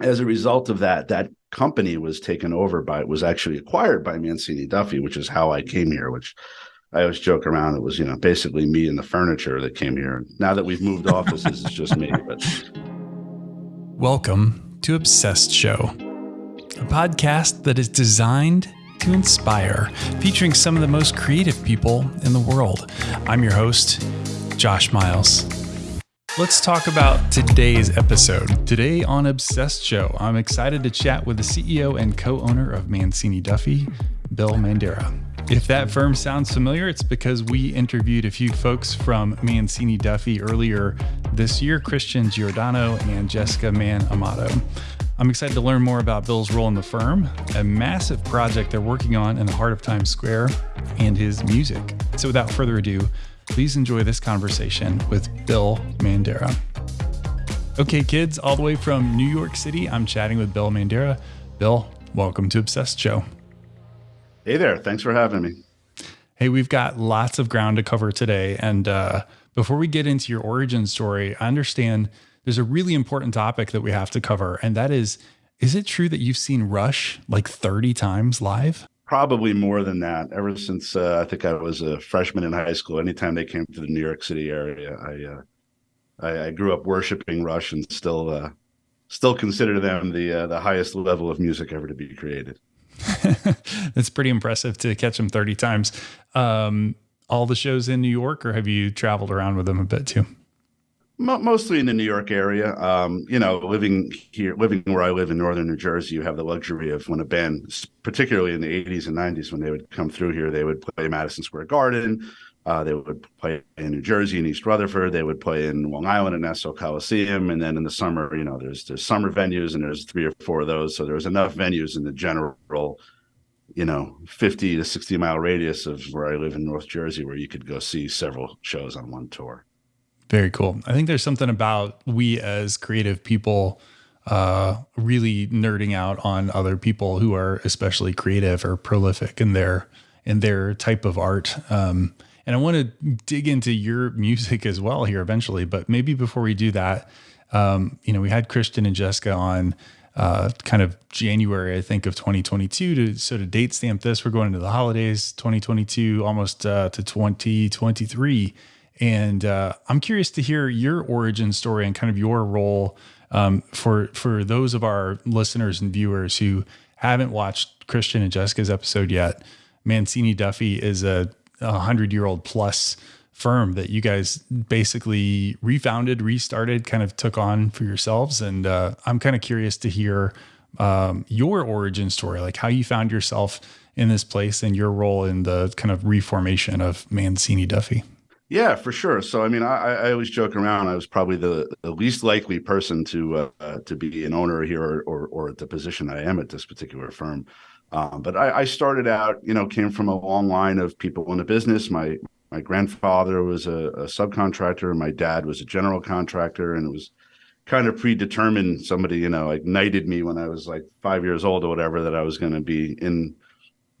as a result of that, that company was taken over by, it was actually acquired by Mancini Duffy, which is how I came here, which I always joke around. It was, you know, basically me and the furniture that came here. Now that we've moved offices, it's just me. But welcome to Obsessed Show, a podcast that is designed to inspire, featuring some of the most creative people in the world. I'm your host, Josh Miles. Let's talk about today's episode. Today on Obsessed Show, I'm excited to chat with the CEO and co owner of Mancini Duffy, Bill Mandara. If that firm sounds familiar, it's because we interviewed a few folks from Mancini Duffy earlier this year Christian Giordano and Jessica Man Amato. I'm excited to learn more about Bill's role in the firm, a massive project they're working on in the heart of Times Square, and his music. So without further ado, please enjoy this conversation with Bill Mandara. Okay, kids, all the way from New York City, I'm chatting with Bill Mandara. Bill, welcome to Obsessed Show. Hey there. Thanks for having me. Hey, we've got lots of ground to cover today. And uh, before we get into your origin story, I understand there's a really important topic that we have to cover, and that is is it true that you've seen Rush like 30 times live? Probably more than that. Ever since uh, I think I was a freshman in high school, anytime they came to the New York City area, I uh, I, I, grew up worshiping Rush and still uh, still consider them the uh, the highest level of music ever to be created. That's pretty impressive to catch them 30 times. Um, all the shows in New York, or have you traveled around with them a bit too? Mostly in the New York area. Um, you know, living here, living where I live in northern New Jersey, you have the luxury of when a band, particularly in the 80s and 90s, when they would come through here, they would play Madison Square Garden. Uh, they would play in New Jersey and East Rutherford. They would play in Long Island and Nassau Coliseum. And then in the summer, you know, there's there's summer venues and there's three or four of those. So there was enough venues in the general, you know, 50 to 60 mile radius of where I live in North Jersey where you could go see several shows on one tour. Very cool. I think there's something about we as creative people uh, really nerding out on other people who are especially creative or prolific in their in their type of art. Um, and I want to dig into your music as well here eventually, but maybe before we do that, um, you know, we had Christian and Jessica on uh, kind of January, I think, of 2022 to sort of date stamp this. We're going into the holidays, 2022, almost uh, to 2023. And uh, I'm curious to hear your origin story and kind of your role um, for for those of our listeners and viewers who haven't watched Christian and Jessica's episode yet. Mancini Duffy is a, a hundred year old plus firm that you guys basically refounded, restarted, kind of took on for yourselves. And uh, I'm kind of curious to hear um, your origin story, like how you found yourself in this place and your role in the kind of reformation of Mancini Duffy. Yeah, for sure. So, I mean, I, I always joke around. I was probably the, the least likely person to uh, to be an owner here or, or, or at the position I am at this particular firm. Um, but I, I, started out, you know, came from a long line of people in the business. My my grandfather was a, a subcontractor. My dad was a general contractor, and it was kind of predetermined. Somebody, you know, ignited me when I was like five years old or whatever that I was going to be in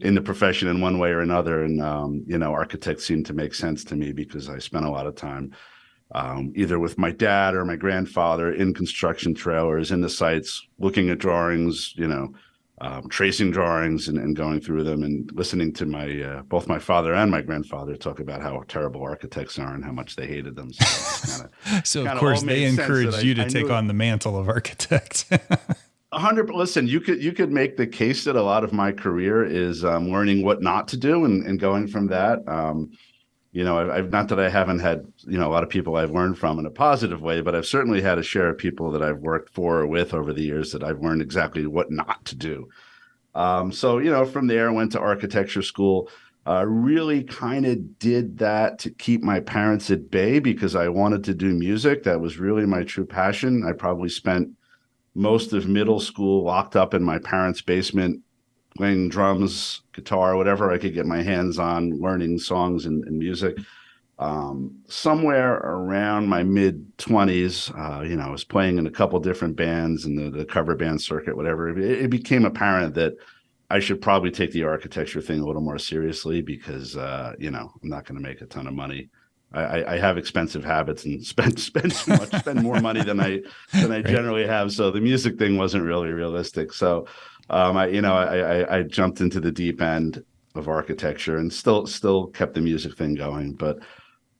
in the profession in one way or another. And um, you know, architects seemed to make sense to me because I spent a lot of time um, either with my dad or my grandfather in construction trailers, in the sites, looking at drawings, you know, um, tracing drawings and, and, going through them and listening to my uh, both my father and my grandfather talk about how terrible architects are and how much they hated them. So, kinda, so of course they encouraged you to I, take on the mantle of architect. Hundred. Listen, you could you could make the case that a lot of my career is um, learning what not to do and, and going from that. Um, you know, I've, I've, not that I haven't had you know a lot of people I've learned from in a positive way, but I've certainly had a share of people that I've worked for or with over the years that I've learned exactly what not to do. Um, so you know, from there, I went to architecture school. Uh, really kind of did that to keep my parents at bay because I wanted to do music. That was really my true passion. I probably spent most of middle school locked up in my parents' basement, playing drums, guitar, whatever I could get my hands on, learning songs and, and music. Um, somewhere around my mid 20s, uh, you know, I was playing in a couple different bands and the, the cover band circuit, whatever. It, it, became apparent that I should probably take the architecture thing a little more seriously because, uh, you know, I'm not going to make a ton of money I, I have expensive habits and spend spend too much, spend more money than I than I right. generally have. So the music thing wasn't really realistic. So um, I you know I, I, I jumped into the deep end of architecture and still still kept the music thing going. But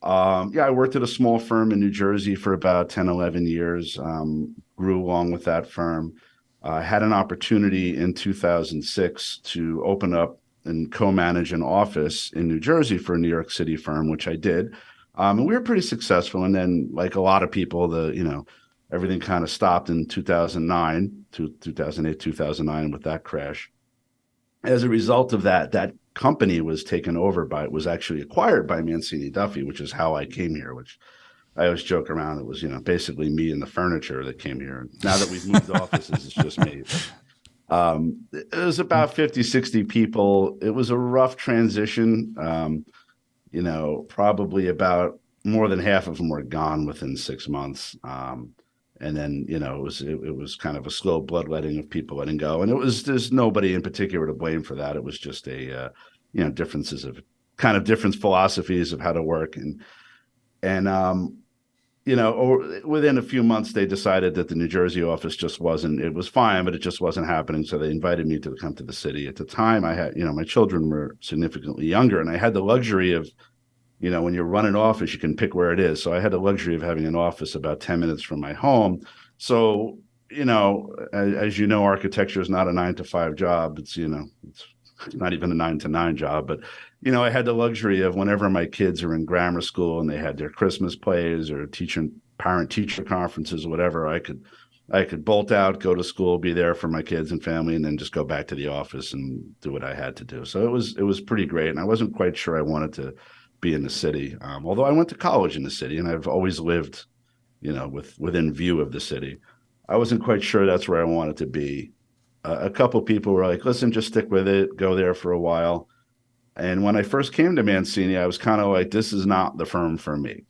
um, yeah, I worked at a small firm in New Jersey for about 10, 11 years. Um, grew along with that firm. I uh, had an opportunity in 2006 to open up and co-manage an office in New Jersey for a New York City firm, which I did. Um, and we were pretty successful. And then, like a lot of people, the you know everything kind of stopped in 2009 to 2008, 2009 with that crash. As a result of that, that company was taken over by it was actually acquired by Mancini Duffy, which is how I came here. Which I always joke around. It was you know basically me and the furniture that came here. And Now that we've moved offices, it's just me. Um, it was about 50, 60 people. It was a rough transition. Um, you know, probably about more than half of them were gone within six months. Um, and then, you know, it was it, it, was kind of a slow bloodletting of people letting go. And it was there's nobody in particular to blame for that. It was just a uh, you know, differences of kind of different philosophies of how to work. And and um, you know, or within a few months, they decided that the New Jersey office just wasn't, it was fine, but it just wasn't happening. So they invited me to come to the city. At the time, I had, you know, my children were significantly younger and I had the luxury of, you know, when you run an office, you can pick where it is. So I had the luxury of having an office about 10 minutes from my home. So, you know, as, as you know, architecture is not a nine to five job. It's, you know, it's not even a nine to nine job, but you know, I had the luxury of whenever my kids are in grammar school and they had their Christmas plays or teacher parent teacher conferences or whatever, I could I could bolt out, go to school, be there for my kids and family, and then just go back to the office and do what I had to do. So it was it was pretty great, and I wasn't quite sure I wanted to be in the city. Um, although I went to college in the city, and I've always lived, you know, with within view of the city. I wasn't quite sure that's where I wanted to be. Uh, a couple people were like, "Listen, just stick with it, go there for a while." And when I first came to Mancini, I was kind of like, this is not the firm for me.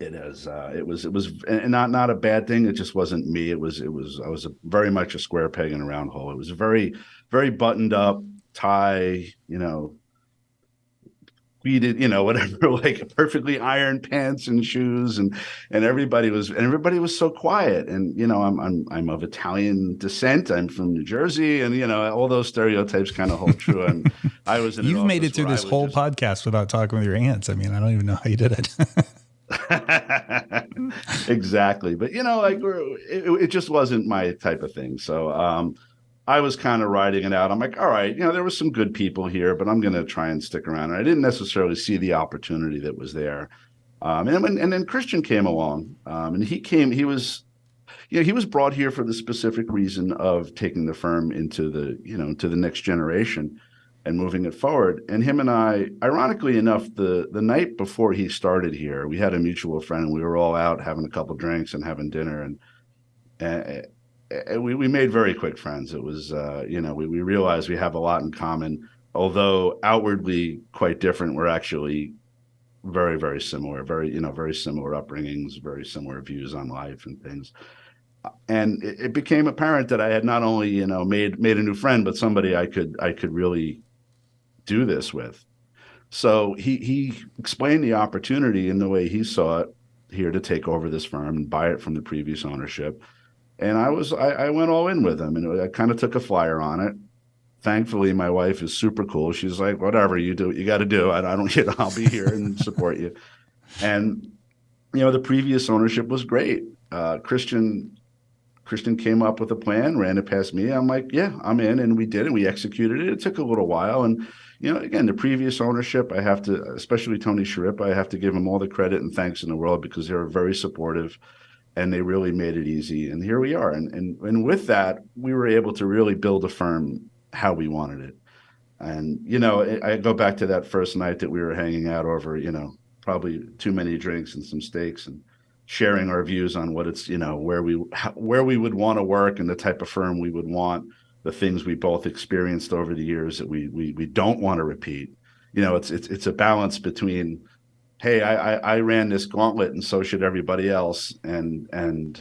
It is. Uh, it was. It was, not not a bad thing. It just wasn't me. It was. It was. I was a, very much a square peg in a round hole. It was a very, very buttoned up tie. You know, tweeted, you know, whatever, like perfectly ironed pants and shoes, and and everybody was and everybody was so quiet. And you know, I'm I'm I'm of Italian descent. I'm from New Jersey, and you know, all those stereotypes kind of hold true. And I was in. You've made it through this whole just, podcast without talking with your aunts. I mean, I don't even know how you did it. exactly, but you know, like it, it just wasn't my type of thing. So. um I was kind of riding it out. I'm like, all right, you know, there was some good people here, but I'm going to try and stick around. And I didn't necessarily see the opportunity that was there. Um, and, when, and then Christian came along, um, and he came. He was, you know, he was brought here for the specific reason of taking the firm into the, you know, to the next generation and moving it forward. And him and I, ironically enough, the the night before he started here, we had a mutual friend, and we were all out having a couple drinks and having dinner, and. and we, we made very quick friends. It was, uh, you know, we, we realized we have a lot in common, although outwardly quite different. We're actually very, very similar, very, you know, very similar upbringings, very similar views on life and things. And it, it became apparent that I had not only, you know, made made a new friend, but somebody I could I could really do this with. So he he explained the opportunity in the way he saw it here to take over this firm and buy it from the previous ownership and I was I, I went all in with him, and I kind of took a flyer on it. Thankfully, my wife is super cool. She's like, whatever you do, you got to do. I, I don't, you know, I'll be here and support you. And you know, the previous ownership was great. Uh, Christian Christian came up with a plan, ran it past me. I'm like, yeah, I'm in, and we did it. We executed it. It took a little while, and you know, again, the previous ownership, I have to, especially Tony Schirripa, I have to give him all the credit and thanks in the world because they were very supportive and they really made it easy. And here we are. And, and, and with that, we were able to really build a firm how we wanted it. And, you know, I go back to that first night that we were hanging out over, you know, probably too many drinks and some steaks and sharing our views on what it's, you know, where we, where we would want to work and the type of firm we would want, the things we both experienced over the years that we, we, we don't want to repeat. You know, it's, it's, it's a balance between, hey, I, I, I ran this gauntlet and so should everybody else. And, and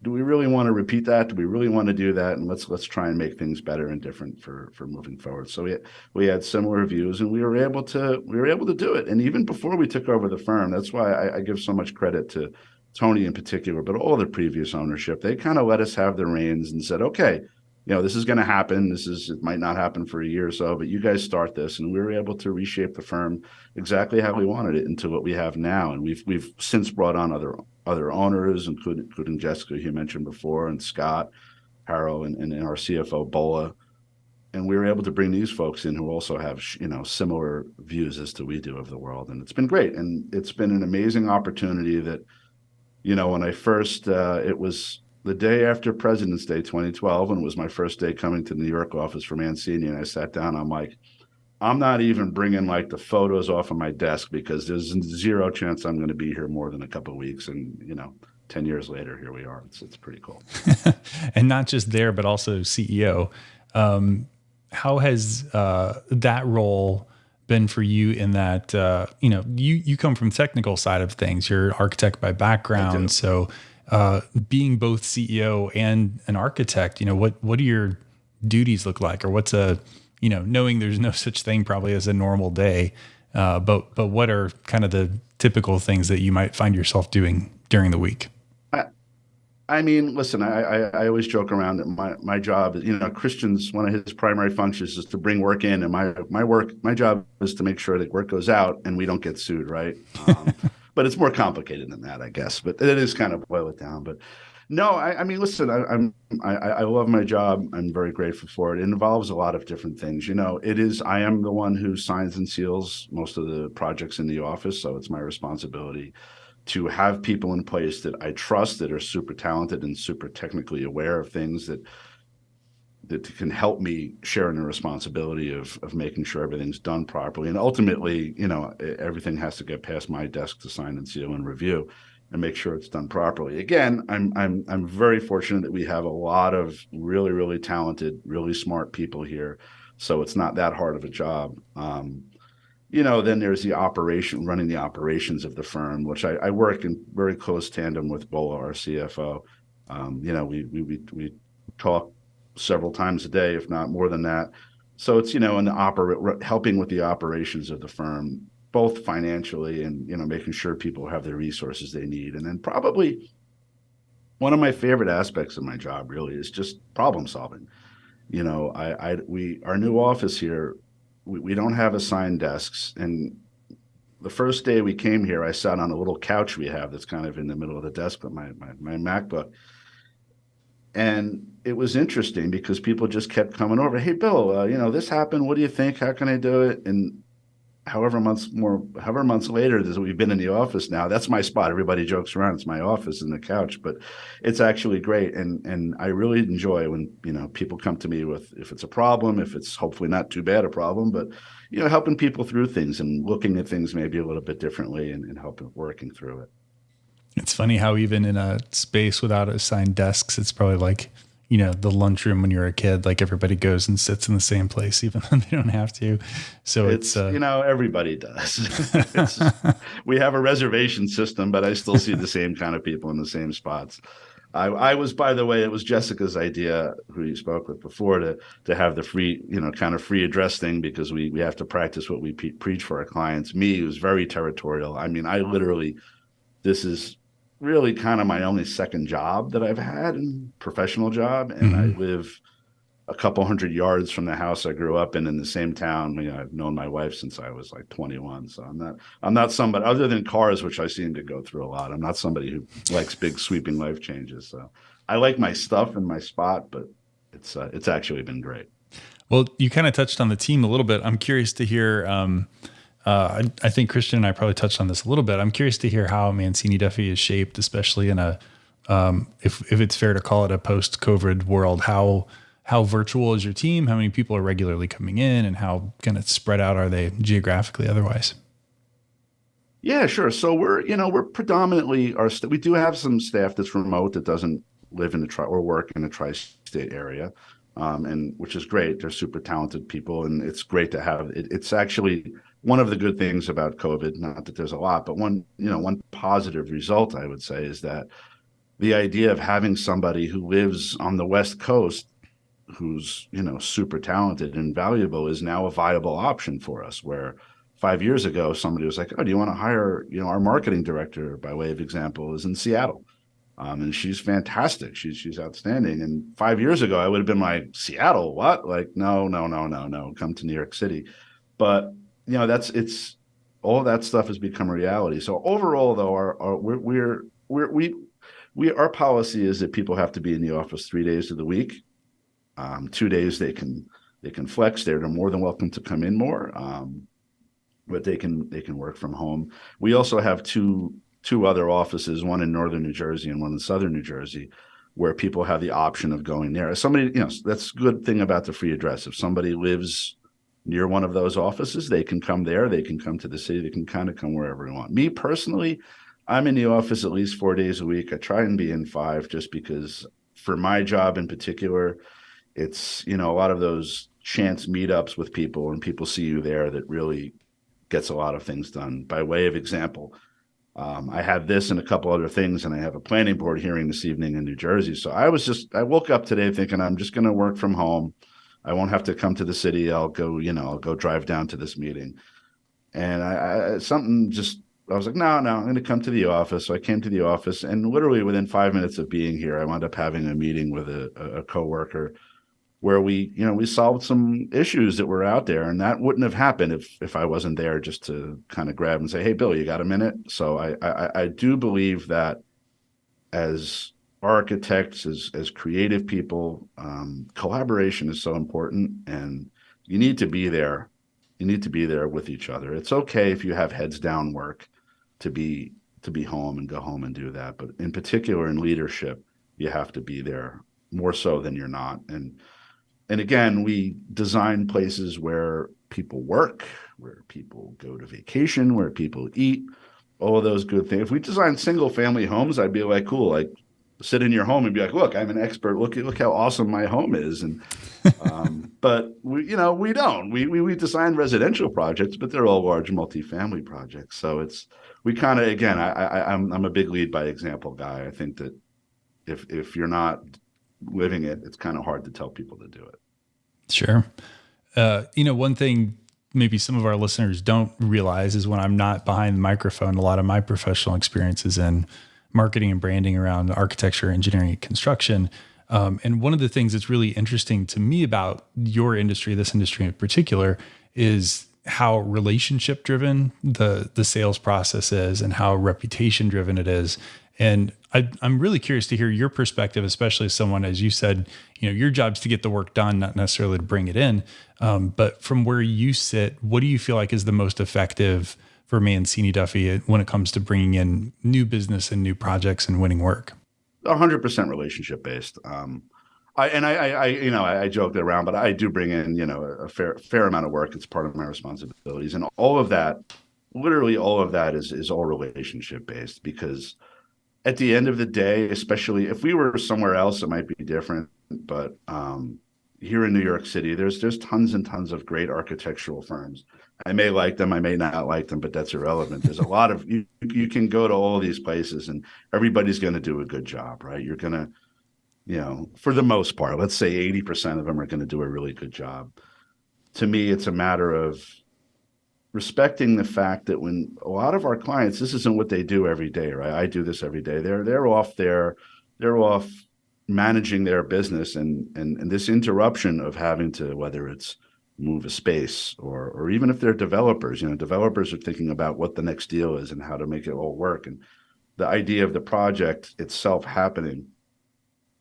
do we really want to repeat that? Do we really want to do that? And let's let's try and make things better and different for for moving forward. So we we had similar views, and we were able to we were able to do it. And even before we took over the firm, that's why I, I give so much credit to Tony in particular, but all the previous ownership. They kind of let us have the reins and said, okay, you know, this is going to happen. This is it might not happen for a year or so, but you guys start this, and we were able to reshape the firm exactly how we wanted it into what we have now. And we've we've since brought on other other owners, including, including Jessica, you mentioned before, and Scott, Harrow, and, and, and our CFO Bola. And we were able to bring these folks in who also have you know similar views as to we do of the world, and it's been great. And it's been an amazing opportunity that, you know, when I first uh, it was the day after President's Day 2012, and it was my first day coming to the New York office for Mancini, and I sat down. I'm like, I'm not even bringing like the photos off of my desk because there's zero chance I'm going to be here more than a couple weeks. And you know, ten years later, here we are. It's it's pretty cool. and not just there, but also CEO. Um, how has uh, that role? been for you in that uh, you know you you come from technical side of things you're an architect by background so uh, being both CEO and an architect, you know, what what do your duties look like, or what's a, you know, knowing there's no such thing probably as a normal day, uh, but but what are kind of the typical things that you might find yourself doing during the week? I, mean, listen, I, I, I always joke around that my my job you know, Christian's one of his primary functions is to bring work in, and my my work my job is to make sure that work goes out and we don't get sued, right? Um, but it's more complicated than that, I guess. But it is kind of boil it down. But no, I, I mean, listen, I, I'm I, I love my job. I'm very grateful for it. It involves a lot of different things. You know, it is. I am the one who signs and seals most of the projects in the office, so it's my responsibility to have people in place that I trust that are super talented and super technically aware of things that that can help me share in the responsibility of of making sure everything's done properly. And ultimately, you know, everything has to get past my desk to sign and seal and review and make sure it's done properly. Again, I'm I'm I'm very fortunate that we have a lot of really really talented, really smart people here, so it's not that hard of a job. Um, you know, then there's the operation, running the operations of the firm, which I, I work in very close tandem with Bola, our CFO. Um, you know, we we we, we talk several times a day, if not more than that. So it's you know, in the operate helping with the operations of the firm, both financially and you know, making sure people have the resources they need, and then probably one of my favorite aspects of my job really is just problem solving. You know, I, I we our new office here, we, we don't have assigned desks, and the first day we came here, I sat on a little couch we have that's kind of in the middle of the desk but my my, my MacBook and it was interesting because people just kept coming over. Hey, Bill, uh, you know this happened. What do you think? How can I do it? And however months more, however months later that we've been in the office now, that's my spot. Everybody jokes around. It's my office in the couch, but it's actually great. And and I really enjoy when you know people come to me with if it's a problem, if it's hopefully not too bad a problem, but you know helping people through things and looking at things maybe a little bit differently and, and helping working through it. It's funny how even in a space without assigned desks, it's probably like, you know, the lunchroom when you're a kid, like everybody goes and sits in the same place, even though they don't have to. So it's, it's uh, you know, everybody does. we have a reservation system, but I still see the same kind of people in the same spots. I, I, was, by the way, it was Jessica's idea, who you spoke with before, to to have the free, you know, kind of free address thing because we we have to practice what we pe- preach for our clients. Me, was very territorial. I mean, I literally, this is really kind of my only second job that I've had, professional job, and mm-hmm. I live a couple hundred yards from the house I grew up in in the same town. You know, I've known my wife since I was like 21, so I'm not I'm not somebody other than cars, which I seem to go through a lot. I'm not somebody who likes big sweeping life changes. So I like my stuff and my spot, but it's uh, it's actually been great. Well, you kind of touched on the team a little bit. I'm curious to hear. Um, uh, I, I, think Christian and I probably touched on this a little bit. I'm curious to hear how Mancini Duffy is shaped, especially in a, um, if if it's fair to call it a post-COVID world. How how virtual is your team? How many people are regularly coming in, and how kind of spread out are they geographically? Otherwise. Yeah, sure. So we're you know we're predominantly our st- we do have some staff that's remote that doesn't live in the tri or work in the tri-state area. Um, and which is great. They're super talented people, and it's great to have. It, it's actually one of the good things about COVID, not that there's a lot, but one, you know, one positive result I would say is that the idea of having somebody who lives on the West Coast who's, you know, super talented and valuable is now a viable option for us where five years ago, somebody was like, "Oh, do you want to hire?" You know, our marketing director, by way of example, is in Seattle, um, and she's fantastic. She's she's outstanding. And five years ago, I would have been like, "Seattle, what?" Like, no, no, no, no, no. Come to New York City. But you know, that's it's all that stuff has become a reality. So overall, though, our, our we're we're we're we we our policy is that people have to be in the office three days of the week. Um, two days they can they can flex. They're more than welcome to come in more. Um, but they can they can work from home. We also have two two other offices, one in northern New Jersey and one in southern New Jersey, where people have the option of going there. If somebody, you know, that's a good thing about the free address. If somebody lives near one of those offices, they can come there. They can come to the city. They can kind of come wherever they want. Me personally, I'm in the office at least four days a week. I try and be in five just because for my job in particular, it's, you know, a lot of those chance meetups with people and people see you there that really gets a lot of things done. By way of example, um, I have this and a couple other things, and I have a planning board hearing this evening in New Jersey. So I was just, I woke up today thinking I'm just going to work from home. I won't have to come to the city. I'll go, you know, I'll go drive down to this meeting. And I, I something just, I was like, no, no, I'm going to come to the office. So I came to the office, and literally within five minutes of being here, I wound up having a meeting with a, a coworker where we, you know, we solved some issues that were out there, and that wouldn't have happened if if I wasn't there just to kind of grab and say, "Hey, Bill, you got a minute?" So I I, I do believe that as architects, as as creative people, um, collaboration is so important, and you need to be there. You need to be there with each other. It's okay if you have heads down work to be to be home and go home and do that, but in particular in leadership, you have to be there more so than you're not, and and again, we design places where people work, where people go to vacation, where people eat, all of those good things. If we design single family homes, I'd be like, cool, like sit in your home and be like, look, I'm an expert. Look, look how awesome my home is. And, um, but we, you know, we don't, we, we, we design residential projects, but they're all large multifamily projects. So it's, we kind of, again, I, I, I'm, I'm a big lead by example guy. I think that if, if you're not living it, it's kind of hard to tell people to do it. Sure. Uh, you know, one thing maybe some of our listeners don't realize is when I'm not behind the microphone, a lot of my professional experiences in marketing and branding around architecture, engineering, and construction. Um, and one of the things that's really interesting to me about your industry, this industry in particular, is how relationship driven the the sales process is and how reputation driven it is and I, am really curious to hear your perspective, especially as someone, as you said, you know, your job's to get the work done, not necessarily to bring it in. Um, but from where you sit, what do you feel like is the most effective for Mancini Duffy when it comes to bringing in new business and new projects and winning work? 100% relationship based. Um, I, and I, I, you know, I, I joked around, but I do bring in, you know, a fair, fair amount of work. It's part of my responsibilities, and all of that, literally all of that, is is all relationship based because at the end of the day, especially if we were somewhere else, it might be different. But um, here in New York City, there's there's tons and tons of great architectural firms. I may like them, I may not like them, but that's irrelevant. There's a lot of you. You can go to all these places, and everybody's going to do a good job, right? You're going to, you know, for the most part, let's say 80% of them are going to do a really good job. To me, it's a matter of respecting the fact that when a lot of our clients, this isn't what they do every day, right? I do this every day. They're they're off there, they're off managing their business and and and this interruption of having to whether it's move a space or or even if they're developers, you know, developers are thinking about what the next deal is and how to make it all work. And the idea of the project itself happening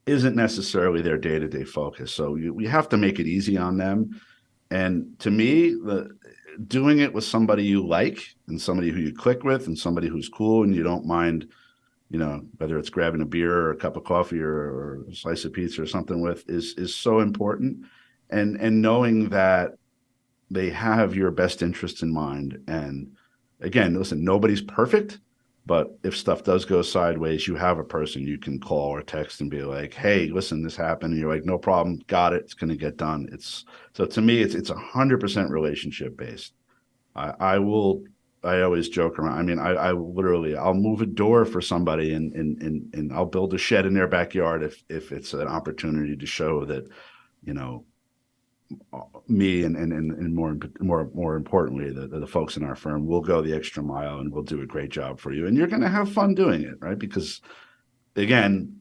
isn't necessarily their day-to-day focus. So you, we have to make it easy on them. And to me, the doing it with somebody you like and somebody who you click with and somebody who's cool and you don't mind, you know, whether it's grabbing a beer or a cup of coffee or, or a slice of pizza or something with is is so important. And and knowing that they have your best interest in mind. And again, listen, nobody's perfect, but if stuff does go sideways, you have a person you can call or text and be like, "Hey, listen, this happened." And you're like, "No problem, got it. It's going to get done." It's so to me, it's it's a hundred percent relationship based. I, I will I always joke around. I mean, I, I literally I'll move a door for somebody and and and and I'll build a shed in their backyard if if it's an opportunity to show that, you know, me and and and, more more more importantly the, the folks in our firm will go the extra mile and we'll do a great job for you. And you're going to have fun doing it right? Because again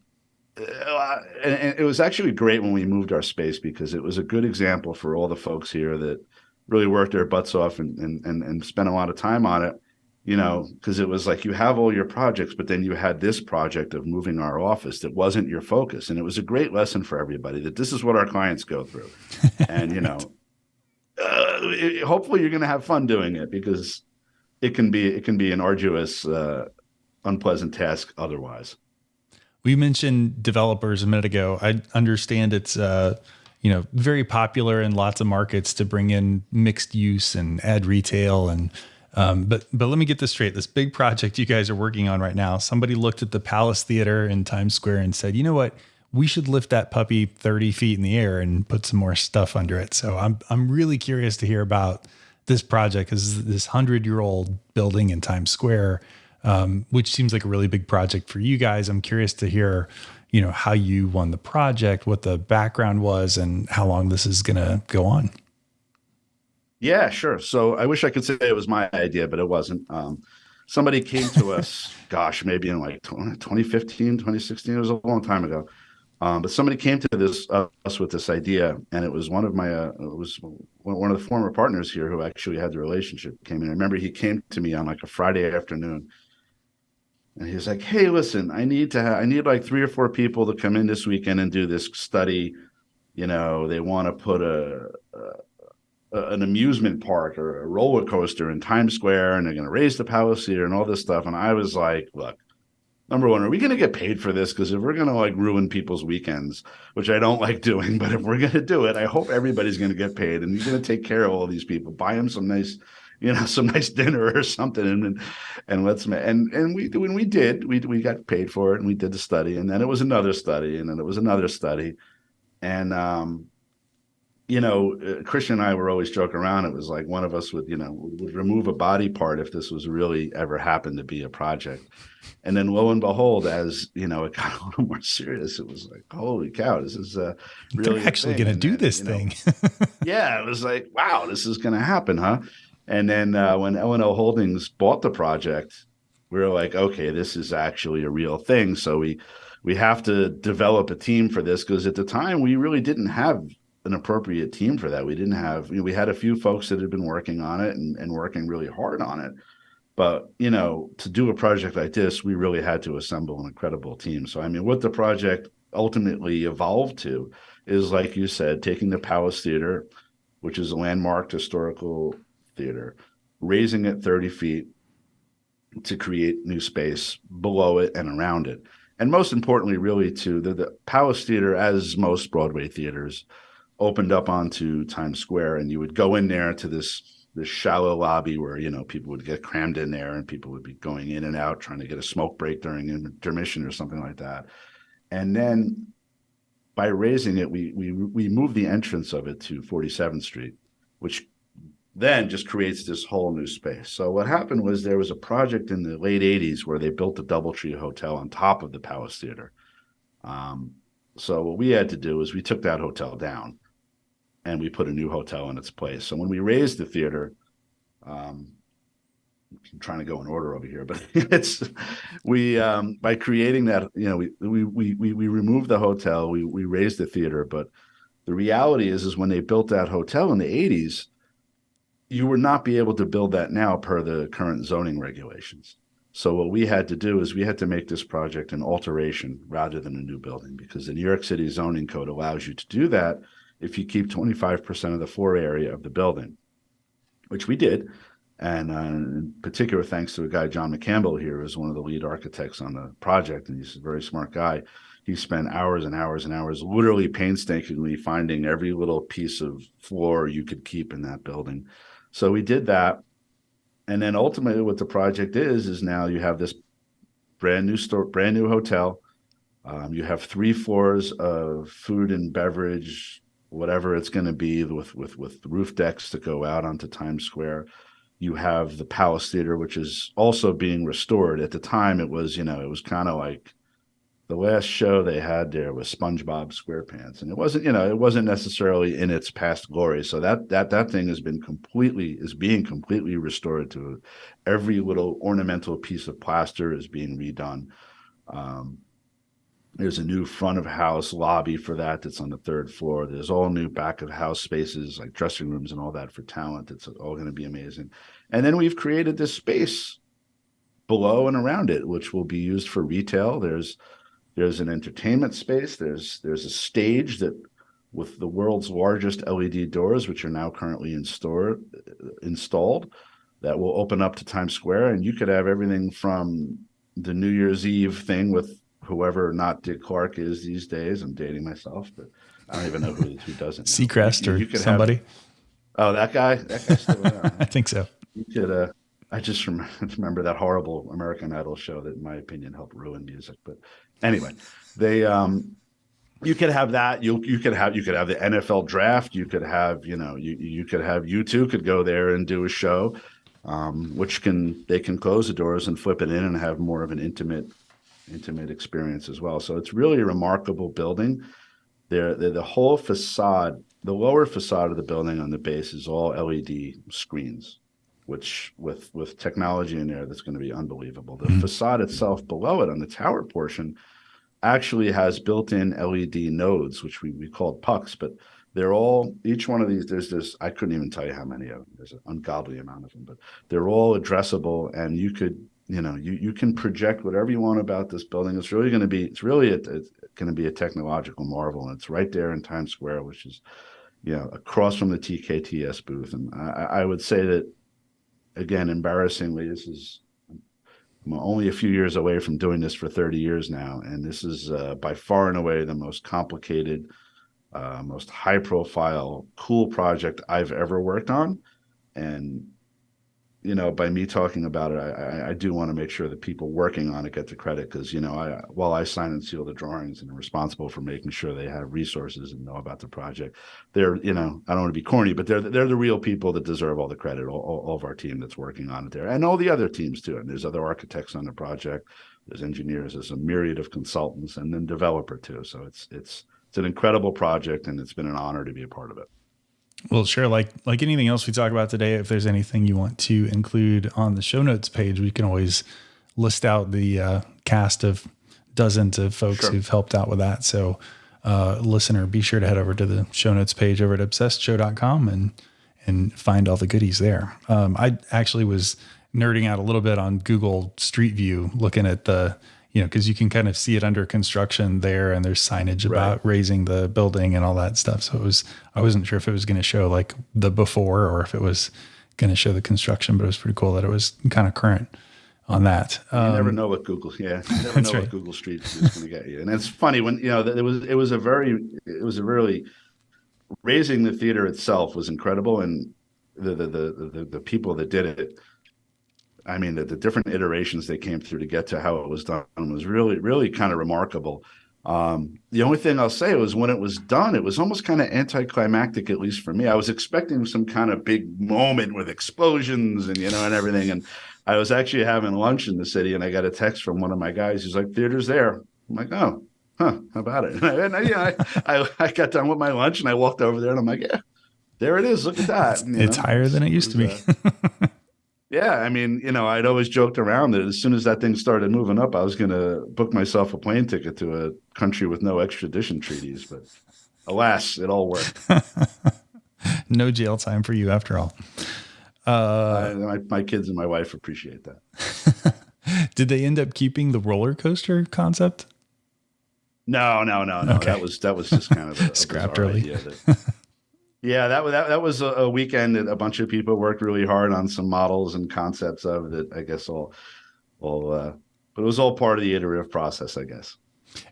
uh, and, it was actually great when we moved our space because it was a good example for all the folks here that really worked their butts off and and and, and spent a lot of time on it you know because it was like you have all your projects but then you had this project of moving our office that wasn't your focus. And it was a great lesson for everybody that this is what our clients go through. And you know uh, it, hopefully you're going to have fun doing it because it can be it can be an arduous uh, unpleasant task otherwise. We mentioned developers a minute ago. I understand it's uh, you know very popular in lots of markets to bring in mixed use and add retail and um, but but let me get this straight. This big project you guys are working on right now. Somebody looked at the Palace Theater in Times Square and said, you know what? We should lift that puppy 30 feet in the air and put some more stuff under it. So I'm I'm really curious to hear about this project because this hundred year old building in Times Square um, which seems like a really big project for you guys. I'm curious to hear, you know, how you won the project, what the background was, and how long this is going to go on. Yeah, sure. So I wish I could say it was my idea, but it wasn't. Um, somebody came to us, gosh, maybe in like 2015, 2016. It was a long time ago. Um, but somebody came to this uh, us with this idea, and it was one of my uh, it was one of the former partners here who actually had the relationship came in. I remember he came to me on like a Friday afternoon, and he's like, "Hey, listen, I need to have, I need like three or four people to come in this weekend and do this study. You know, they want to put a, a, an amusement park or a roller coaster in Times Square, and they're going to raise the Palisade and all this stuff." And I was like, "Look, number one, are we going to get paid for this? Because if we're going to like ruin people's weekends, which I don't like doing, but if we're going to do it, I hope everybody's going to get paid, and you're going to take care of all these people, buy them some nice." you know, some nice dinner or something, and and let's and and we when we did, we we got paid for it, and we did the study, and then it was another study, and then it was another study, and um, you know, uh, Christian and I were always joking around. It was like one of us would, you know, would remove a body part if this was really ever happened to be a project. And then lo and behold, as you know, it got a little more serious. It was like, holy cow, this is uh, really They're actually going to do this thing. Know, yeah, it was like, wow, this is going to happen, huh? And then uh, when L&L Holdings bought the project, we were like, okay, this is actually a real thing. So we we have to develop a team for this because at the time we really didn't have an appropriate team for that. We didn't have you know, we had a few folks that had been working on it and, and working really hard on it. But you know, to do a project like this, we really had to assemble an incredible team. So I mean, what the project ultimately evolved to is like you said, taking the Palace Theater, which is a landmarked historical theater, raising it 30 feet to create new space below it and around it. And most importantly, really, to the, the Palace Theater, as most Broadway theaters, opened up onto Times Square, and you would go in there to this this shallow lobby where you know people would get crammed in there, and people would be going in and out trying to get a smoke break during intermission or something like that. And then by raising it, we we we moved the entrance of it to 47th Street, which then just creates this whole new space. So what happened was there was a project in the late 80s where they built the Doubletree Hotel on top of the Palace Theater. Um, so what we had to do is we took that hotel down and we put a new hotel in its place. So when we raised the theater, um, I'm trying to go in order over here, but it's we um, by creating that, you know, we we we we, we removed the hotel, we we raised the theater, but the reality is is when they built that hotel in the 80s, you would not be able to build that now per the current zoning regulations. So what we had to do is we had to make this project an alteration rather than a new building because the New York City zoning code allows you to do that if you keep 25% of the floor area of the building, which we did. And uh, in particular, thanks to a guy, John McCampbell here, who's one of the lead architects on the project, and he's a very smart guy. He spent hours and hours and hours literally painstakingly finding every little piece of floor you could keep in that building so we did that. And then ultimately what the project is, is now you have this brand new store, brand new hotel. Um, you have three floors of food and beverage, whatever it's going to be with, with, with roof decks to go out onto Times Square. you have the Palace Theater, which is also being restored. At the time, it was, you know, it was kind of like the last show they had there was SpongeBob SquarePants, and it wasn't, you know, it wasn't necessarily in its past glory. So that that that thing has been completely is being completely restored to every little ornamental piece of plaster is being redone. Um, there's a new front of house lobby for that that's on the third floor. There's all new back of house spaces like dressing rooms and all that for talent. It's all going to be amazing. And then we've created this space below and around it, which will be used for retail. There's there's an entertainment space. There's there's a stage that with the world's largest LED doors, which are now currently in store, uh, installed, that will open up to Times Square, and you could have everything from the New Year's Eve thing with whoever not Dick Clark is these days. I'm dating myself, but I don't even know who, who doesn't. Seacrest you, you, or somebody. Have, oh, that guy. That guy's still around. I think so. You could. Uh, I just remember that horrible American Idol show that, in my opinion, helped ruin music. But anyway, they. Um, you could have that. You you could have you could have the NFL draft. You could have you know you you could have U2 could go there and do a show, um, which can they can close the doors and flip it in and have more of an intimate intimate experience as well. So it's really a remarkable building. There, the whole facade, the lower facade of the building on the base is all LED screens, which with with technology in there that's going to be unbelievable. The mm-hmm. facade itself below it on the tower portion actually has built-in LED nodes, which we, we called pucks, but they're all each one of these there's this i couldn't even tell you how many of them there's an ungodly amount of them but they're all addressable and you could you know you you can project whatever you want about this building. It's really going to be it's really a, it's going to be a technological marvel. And it's right there in times square which is you know across from the tkts booth. And i, I would say that again embarrassingly this is I'm only a few years away from doing this for 30 years now. And this is uh, by far and away the most complicated uh, most high profile cool project i've ever worked on. And you know, by me talking about it, I, I do want to make sure that people working on it get the credit because, you know, I while I sign and seal the drawings and am responsible for making sure they have resources and know about the project, they're, you know, I don't want to be corny, but they're they're the real people that deserve all the credit, all, all of our team that's working on it there, and all the other teams too. And there's other architects on the project, there's engineers, there's a myriad of consultants, and then developer too. So it's it's it's an incredible project, and it's been an honor to be a part of it. Well, sure. Like like anything else we talk about today, if there's anything you want to include on the show notes page, we can always list out the uh, cast of dozens of folks sure. who've helped out with that. So, uh, listener, be sure to head over to the show notes page over at obsessedshow.com and and find all the goodies there. Um, I actually was nerding out a little bit on Google Street View, looking at the you know, because you can kind of see it under construction there, and there's signage about right. raising the building and all that stuff. So it was, I wasn't sure if it was going to show like the before or if it was going to show the construction, but it was pretty cool that it was kind of current on that. Um, you never um, know what Google, yeah, you never know right. what Google Street is going to get you. And it's funny when you know it was it was a very it was a really raising the theater itself was incredible, and the the the the, the people that did it I mean, the, the, different iterations they came through to get to how it was done was really, really kind of remarkable. Um, the only thing I'll say was when it was done, it was almost kind of anticlimactic, at least for me. I was expecting some kind of big moment with explosions and, you know, and everything. And I was actually having lunch in the city and I got a text from one of my guys. He's like, theater's there. I'm like, oh, huh, how about it? And I, yeah, I, I, I, got done with my lunch and I walked over there and I'm like, yeah, there it is. Look at that. it's know? higher than it used to be. Uh, Yeah, I mean, you know, I'd always joked around that as soon as that thing started moving up, I was going to book myself a plane ticket to a country with no extradition treaties. But alas, it all worked. no jail time for you after all. Uh, my, my kids and my wife appreciate that. Did they end up keeping the roller coaster concept? No, no, no, no. Okay. That was that was just kind of a, scrapped early. Yeah, that that that was a, weekend that a bunch of people worked really hard on some models and concepts of that. I guess all, all, uh, but it was all part of the iterative process, I guess.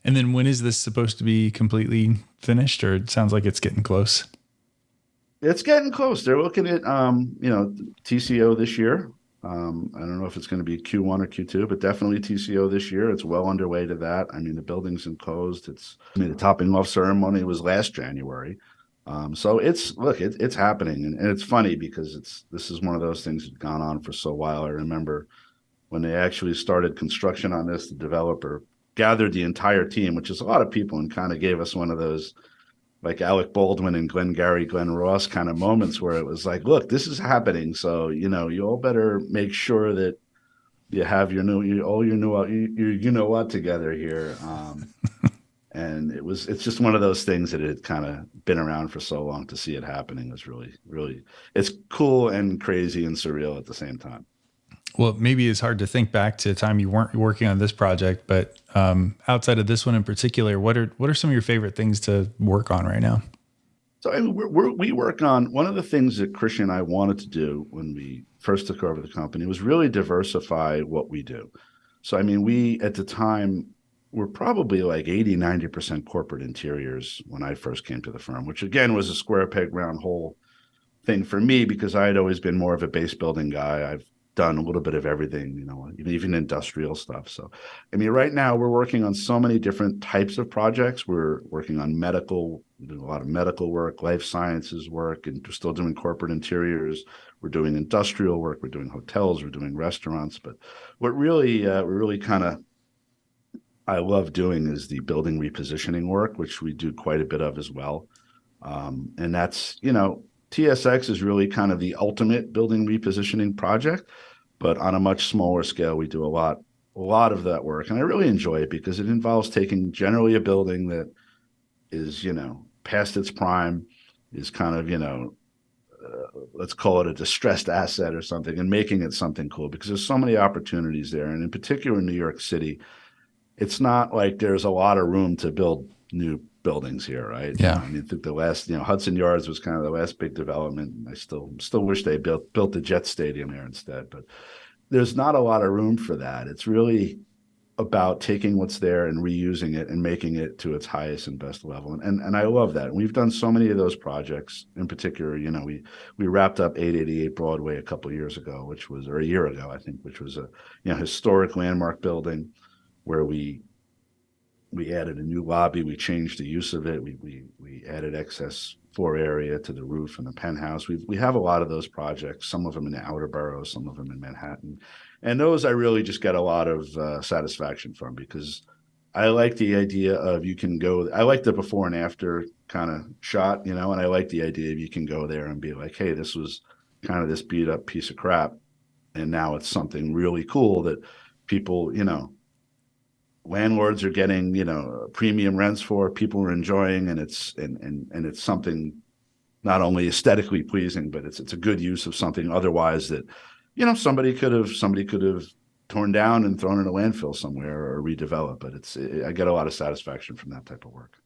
And then when is this supposed to be completely finished, or it sounds like it's getting close? It's getting close. They're looking at, um, you know, TCO this year. Um, I don't know if it's going to be Q1 or Q2, but definitely TCO this year. It's well underway to that. I mean, the building's enclosed. It's, I mean, the topping off ceremony was last January. Um, so it's look, it, it's happening, and, and, it's funny because it's this is one of those things that's gone on for so while. I remember when they actually started construction on this, the developer gathered the entire team, which is a lot of people, and kind of gave us one of those like Alec Baldwin and Glenn Gary, Glen Ross kind of moments where it was like, look, this is happening. So, you know, you all better make sure that you have your new, you, all your new, you, you know what together here. Um, and it was, it's just one of those things that had kind of been around for so long to see it happening was really, really, it's cool and crazy and surreal at the same time well, maybe it's hard to think back to a time you weren't working on this project, but um, outside of this one in particular, what are what are some of your favorite things to work on right now? So I mean, we're, we're, we work on one of the things that Christian and I wanted to do when we first took over the company was really diversify what we do. So I mean, we at the time were probably like 80, 90% corporate interiors when I first came to the firm, which again was a square peg round hole thing for me because I had always been more of a base building guy. I've done a little bit of everything, you know, even, even industrial stuff. So, I mean, right now we're working on so many different types of projects. We're working on medical, a lot of medical work, life sciences work, and we're still doing corporate interiors. We're doing industrial work. We're doing hotels. We're doing restaurants. But what really, uh, we're really kind of, I love doing is the building repositioning work, which we do quite a bit of as well. Um, and that's, you know, TSX is really kind of the ultimate building repositioning project but on a much smaller scale, we do a lot, a lot of that work. And I really enjoy it because it involves taking generally a building that is, you know, past its prime, is kind of, you know, uh, let's call it a distressed asset or something and making it something cool because there's so many opportunities there. And in particular in New York City, it's not like there's a lot of room to build new buildings here, right? Yeah. I mean, I think the last, you know, Hudson Yards was kind of the last big development. I still still wish they built built the Jet Stadium there instead, but there's not a lot of room for that. It's really about taking what's there and reusing it and making it to its highest and best level. And and, and I love that. And we've done so many of those projects. In particular, you know, we we wrapped up 888 Broadway a couple years ago, which was or a year ago, I think, which was a you know historic landmark building where we we added a new lobby. We changed the use of it. We we we added excess floor area to the roof and the penthouse. We we have a lot of those projects. Some of them in the outer boroughs, some of them in Manhattan, and those I really just get a lot of uh, satisfaction from because I like the idea of you can go. I like the before and after kind of shot, you know, and I like the idea of you can go there and be like, hey, this was kind of this beat up piece of crap, and now it's something really cool that people, you know, landlords are getting you know premium rents for people are enjoying and it's and and, and it's something not only aesthetically pleasing but it's it's a good use of something otherwise that you know somebody could have somebody could have torn down and thrown in a landfill somewhere or redeveloped but it's it, i get a lot of satisfaction from that type of work.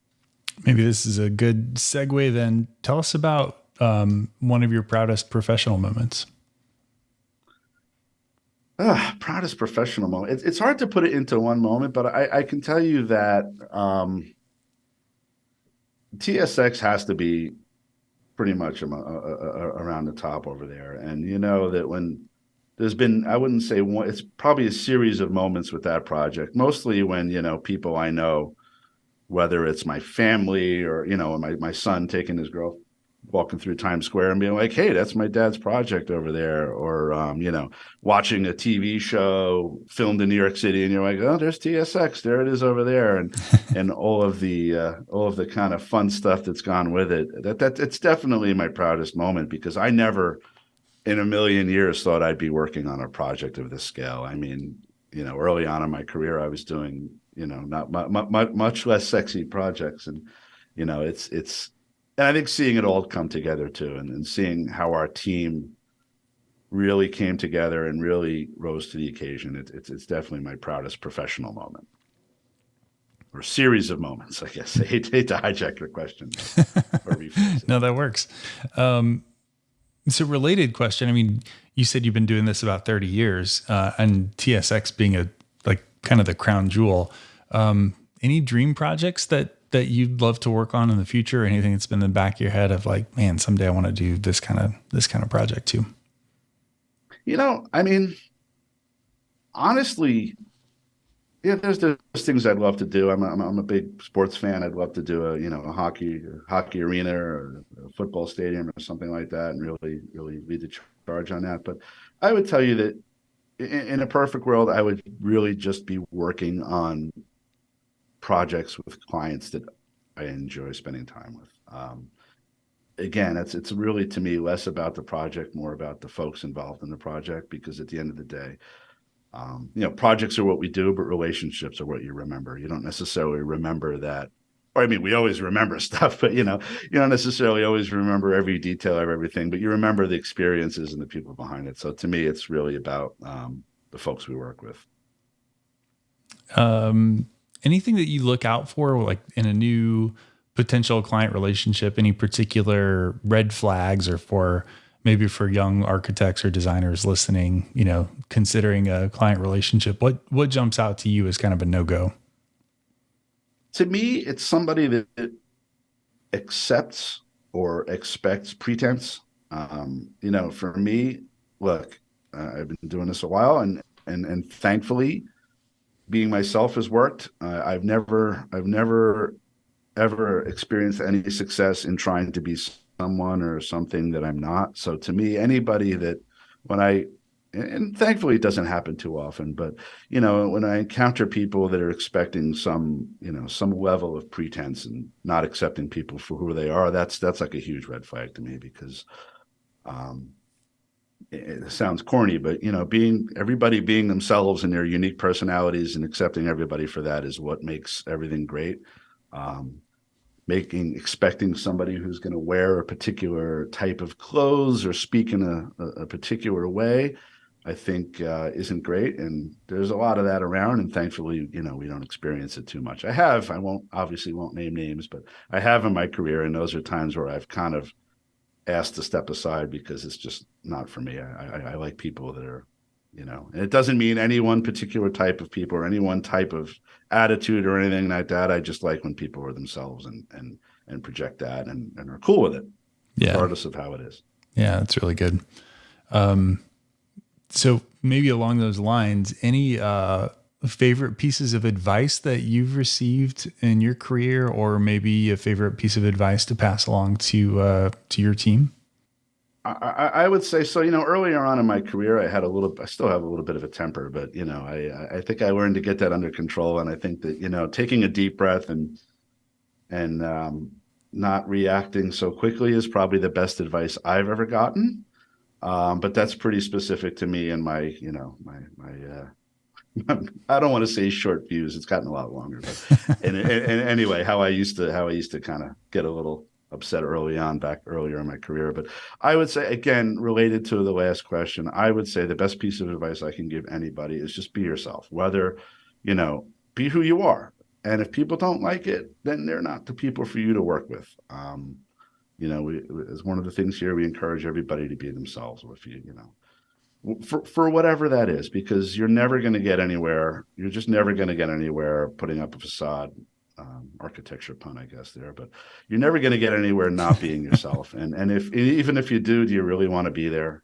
Maybe this is a good segue then. Tell us about um, one of your proudest professional moments uh, proudest professional moment. It's, it's hard to put it into one moment, but I, I can tell you that um, TSX has to be pretty much a, a, a, around the top over there. And you know that when there's been, I wouldn't say one, it's probably a series of moments with that project, mostly when, you know, people I know, whether it's my family or, you know, my, my son taking his girl, walking through Times Square and being like, "Hey, that's my dad's project over there," or um, you know, watching a TV show filmed in New York City, and you're like, "Oh, there's TSX, there it is over there," and and all of the uh, all of the kind of fun stuff that's gone with it. That that it's definitely my proudest moment because I never, in a million years, thought I'd be working on a project of this scale. I mean, you know, early on in my career, I was doing you know not much, much less sexy projects, and you know, it's it's and I think seeing it all come together too, and, and seeing how our team really came together and really rose to the occasion, it, it's it's definitely my proudest professional moment, or series of moments. I guess I hate, hate to hijack your question. no, that works. Um, a related question. I mean, you said you've been doing this about thirty years, uh, and TSX being a like kind of the crown jewel. Um, any dream projects that that you'd love to work on in the future? Anything that's been in the back of your head of like, man, someday I want to do this kind of this kind of project too? You know, I mean, honestly, yeah, there's there's things I'd love to do. I'm a, I'm, a, big sports fan. I'd love to do a you know a hockey a hockey arena or a football stadium or something like that, and really really lead the charge on that. But I would tell you that in, in a perfect world, I would really just be working on projects with clients that I enjoy spending time with. Um, again, it's it's really to me less about the project, more about the folks involved in the project. Because at the end of the day, um, you know, projects are what we do, but relationships are what you remember. You don't necessarily remember that. Or I mean, we always remember stuff, but you know, you don't necessarily always remember every detail of everything, but you remember the experiences and the people behind it. So to me, it's really about um, the folks we work with. Um, anything that you look out for, like in a new potential client relationship, any particular red flags or for maybe for young architects or designers listening, you know, considering a client relationship, what what jumps out to you as kind of a no-go? To me, it's somebody that accepts or expects pretense. Um, you know, for me, look, uh, I've been doing this a while, and and and thankfully, being myself has worked. Uh, I've never, I've never, ever experienced any success in trying to be someone or something that I'm not. So to me, anybody that when I and thankfully it doesn't happen too often, but you know, when I encounter people that are expecting some, you know, some level of pretense and not accepting people for who they are, that's that's like a huge red flag to me because um it sounds corny, but you know, being everybody being themselves and their unique personalities and accepting everybody for that is what makes everything great. Um, making expecting somebody who's going to wear a particular type of clothes or speak in a, a particular way i think uh, isn't great and there's a lot of that around and thankfully you know we don't experience it too much i have i won't obviously won't name names but i have in my career and those are times where i've kind of asked to step aside because it's just not for me. I, I, I like people that are you know and it doesn't mean any one particular type of people or any one type of attitude or anything like that. I just like when people are themselves and and and project that and, and are cool with it yeah. regardless of how it is. Yeah that's really good. Um so maybe along those lines any uh favorite pieces of advice that you've received in your career or maybe a favorite piece of advice to pass along to uh to your team I, I, would say so. You know, earlier on in my career, I had a little. I still have a little bit of a temper, but you know, I I think I learned to get that under control. And I think that you know, taking a deep breath and and um, not reacting so quickly is probably the best advice I've ever gotten. Um, but that's pretty specific to me and my, you know, my my. Uh, I don't want to say short fuse. It's gotten a lot longer, but and, and, and anyway, how I used to how I used to kind of get a little upset early on back earlier in my career. But I would say again, related to the last question, I would say the best piece of advice I can give anybody is just be yourself. Whether, you know, be who you are. And if people don't like it, then they're not the people for you to work with. Um, you know, we, as one of the things here, we encourage everybody to be themselves. If you, you know, for for whatever that is, because you're never going to get anywhere. You're just never going to get anywhere putting up a facade um, architecture pun, I guess there, but you're never going to get anywhere not being yourself. and and if even if you do, do you really want to be there?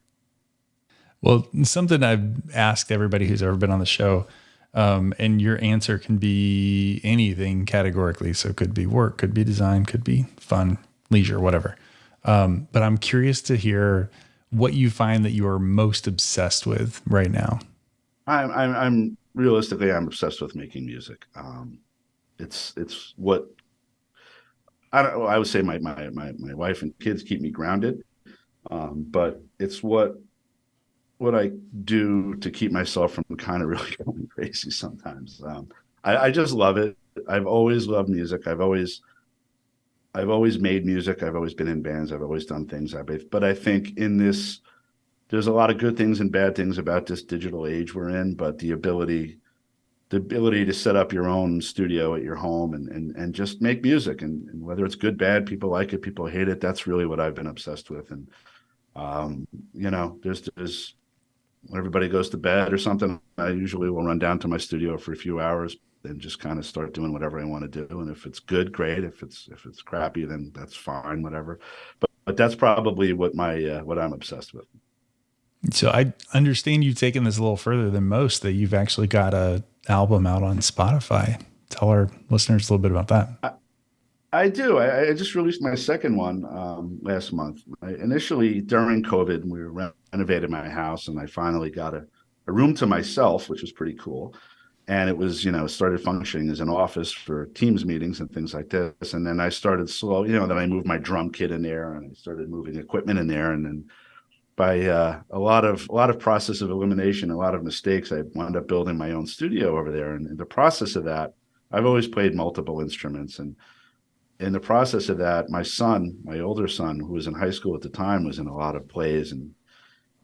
Well, something I've asked everybody who's ever been on the show, um, and your answer can be anything categorically. So it could be work, could be design, could be fun, leisure, whatever. Um, but I'm curious to hear what you find that you are most obsessed with right now. I'm, I'm, I'm realistically, I'm obsessed with making music. Um, it's it's what I don't. I would say my my my my wife and kids keep me grounded, um, but it's what what I do to keep myself from kind of really going crazy sometimes. Um, I, I just love it. I've always loved music. I've always I've always made music. I've always been in bands. I've always done things. I but I think in this, there's a lot of good things and bad things about this digital age we're in. But the ability the ability to set up your own studio at your home and and and just make music and, and, whether it's good bad people like it people hate it that's really what i've been obsessed with and um, you know there's there's when everybody goes to bed or something i usually will run down to my studio for a few hours and just kind of start doing whatever i want to do and if it's good great if it's if it's crappy then that's fine whatever but but that's probably what my uh, what i'm obsessed with So I understand you've taken this a little further than most. That you've actually got a album out on Spotify. Tell our listeners a little bit about that. I, I do. I, I, just released my second one um, last month. I, initially, during COVID, we renovated my house, and I finally got a, a room to myself, which was pretty cool and it was you know started functioning as an office for teams meetings and things like this. And then i started slow you know then i moved my drum kit in there and i started moving equipment in there. And then by uh, a lot of a lot of process of elimination a lot of mistakes i wound up building my own studio over there. And in the process of that i've always played multiple instruments. And in the process of that my son my older son who was in high school at the time was in a lot of plays. And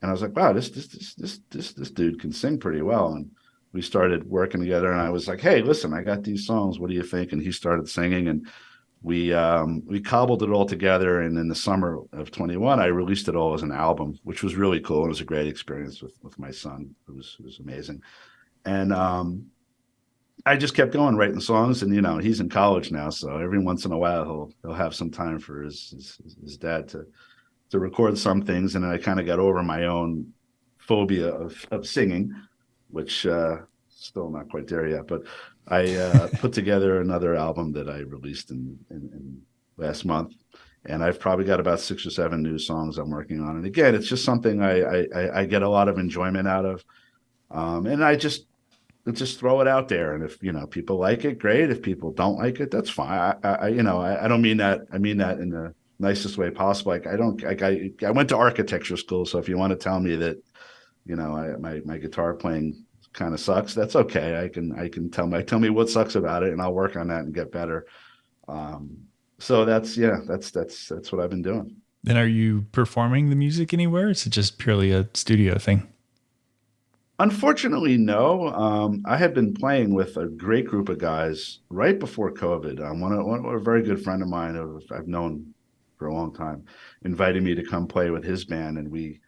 and i was like wow this this this this this, this dude can sing pretty well. And we started working together and I was like, Hey, listen, I got these songs. What do you think? And he started singing and we um, we cobbled it all together. And in the summer of 21, I released it all as an album, which was really cool. It was a great experience with, with my son. It was, it was amazing. And um, I just kept going writing songs and, you know, he's in college now. So every once in a while he'll, he'll have some time for his, his, his dad to, to record some things. And I kind of got over my own phobia of, of singing which uh, still not quite there yet. But I uh, put together another album that I released in, in, in, last month, and I've probably got about six or seven new songs I'm working on. And again, it's just something I I, I get a lot of enjoyment out of, um, and I just just throw it out there. And if you know people like it, great. If people don't like it, that's fine. I, I you know I, I don't mean that. I mean that in the nicest way possible. Like I don't like I I went to architecture school, so if you want to tell me that you know, I, my my guitar playing kind of sucks. That's okay. I can I can tell my tell me what sucks about it, and I'll work on that and get better. Um, so that's yeah, that's that's that's what I've been doing. Then are you performing the music anywhere? Is it just purely a studio thing? Unfortunately, no. Um, I had been playing with a great group of guys right before COVID. Um, one, one, a very good friend of mine, I've known for a long time, invited me to come play with his band, and we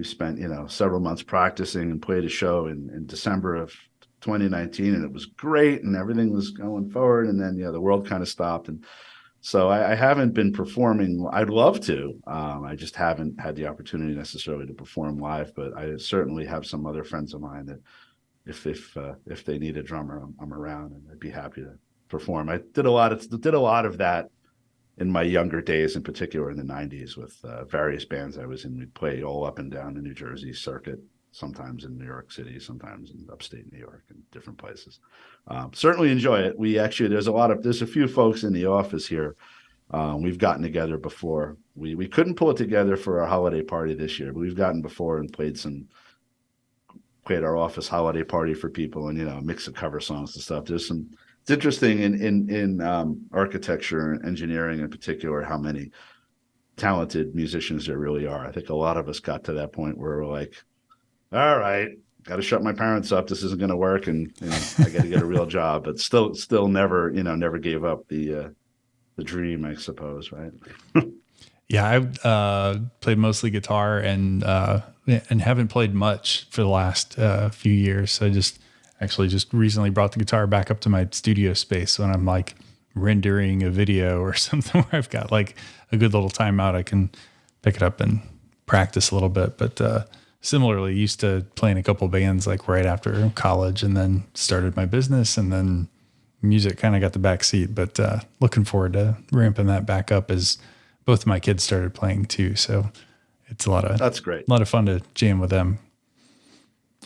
we spent you know several months practicing and played a show in, in December of 2019, and it was great, and everything was going forward. And then yeah, the world kind of stopped, and so I, I haven't been performing. I'd love to. Um, I just haven't had the opportunity necessarily to perform live, but I certainly have some other friends of mine that if if uh, if they need a drummer, I'm, I'm around, and I'd be happy to perform. I did a lot of did a lot of that in my younger days, in particular in the 90s, with uh, various bands I was in. We'd play all up and down the New Jersey circuit, sometimes in New York City, sometimes in upstate New York and different places. Um, certainly enjoy it. We actually, there's a lot of, there's a few folks in the office here. Um, we've gotten together before. We, we couldn't pull it together for our holiday party this year, but we've gotten before and played some, played our office holiday party for people and, you know, mix of cover songs and stuff. There's some, it's interesting in in in um, architecture and engineering in particular how many talented musicians there really are. I think a lot of us got to that point where we're like, all right, got to shut my parents up. This isn't going to work, and you know, I got to get a real job. But still, still never, you know, never gave up the uh, the dream, I suppose, right? yeah, I uh, played mostly guitar and uh, and haven't played much for the last uh, few years. So just actually just recently brought the guitar back up to my studio space when I'm like rendering a video or something where I've got like a good little timeout. I can pick it up and practice a little bit. But uh, similarly, used to playing a couple bands like right after college and then started my business and then music kind of got the back seat. But uh, looking forward to ramping that back up as both of my kids started playing too. So it's a lot of that's great. A lot of fun to jam with them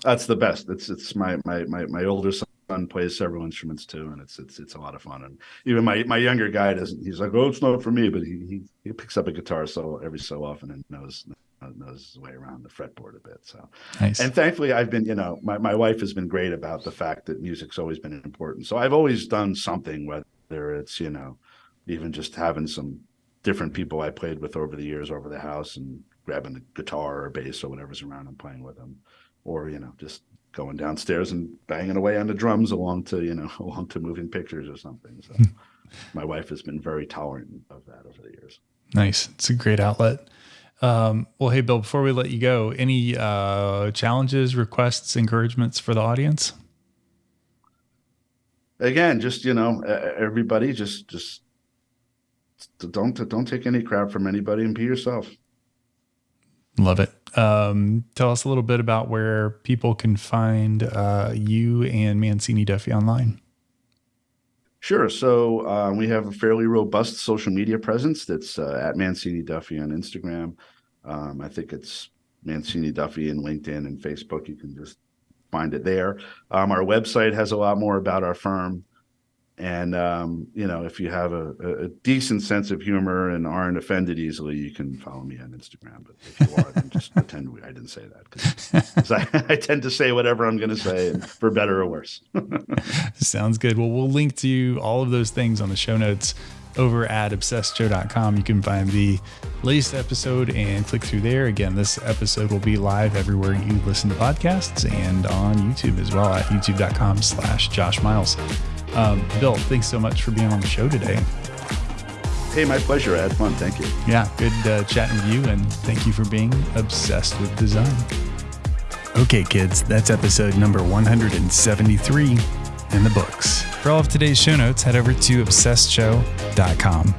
that's the best. It's it's my my my my older son plays several instruments too, and it's it's it's a lot of fun. And even my my younger guy doesn't. He's like, oh, it's not for me, but he he, he picks up a guitar so every so often and knows knows his way around the fretboard a bit. So, nice. and thankfully, I've been you know my my wife has been great about the fact that music's always been important. So I've always done something, whether it's you know even just having some different people I played with over the years over the house and grabbing the guitar or bass or whatever's around and playing with them or you know just going downstairs and banging away on the drums along to you know along to moving pictures or something. So my wife has been very tolerant of that over the years. Nice. It's a great outlet. Um, well hey bill before we let you go any uh, challenges requests encouragements for the audience? Again just you know everybody just just don't don't take any crap from anybody and be yourself. Love it Um, tell us a little bit about where people can find uh, you and Mancini Duffy online. Sure. So uh, we have a fairly robust social media presence that's uh, at Mancini Duffy on Instagram. Um, I think it's Mancini Duffy in LinkedIn and Facebook. You can just find it there. Um, our website has a lot more about our firm. And um, you know, if you have a, a, decent sense of humor and aren't offended easily, you can follow me on Instagram. But if you are, then just pretend I didn't say that because I, I, tend to say whatever I'm going to say, for better or worse. Sounds good. Well, we'll link to all of those things on the show notes over at obsessedshow.com. You can find the latest episode and click through there. Again, this episode will be live everywhere you listen to podcasts and on YouTube as well at youtube.com slash Josh Miles. Um, Bill, thanks so much for being on the show today. Hey, my pleasure. I had fun. Thank you. Yeah, good uh, chatting with you, and thank you for being obsessed with design. Okay, kids, that's episode number 173 in the books. For all of today's show notes, head over to obsessedshow.com.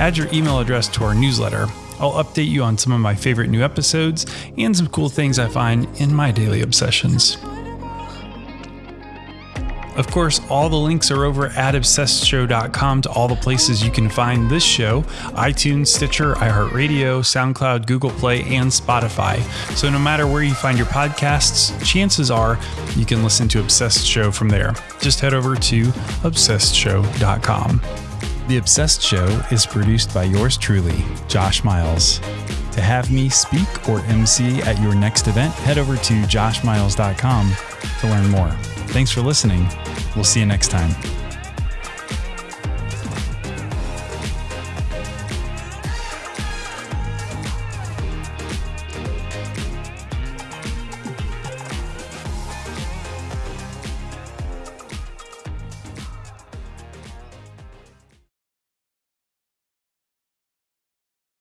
Add your email address to our newsletter. I'll update you on some of my favorite new episodes and some cool things I find in my daily obsessions. Of course, all the links are over at obsessedshow.com to all the places you can find this show iTunes, Stitcher, iHeartRadio, SoundCloud, Google Play, and Spotify. So no matter where you find your podcasts, chances are you can listen to Obsessed Show from there. Just head over to obsessedshow.com. The Obsessed Show is produced by yours truly, Josh Miles. To have me speak or MC at your next event, head over to joshmiles.com to learn more. Thanks for listening. We'll see you next time.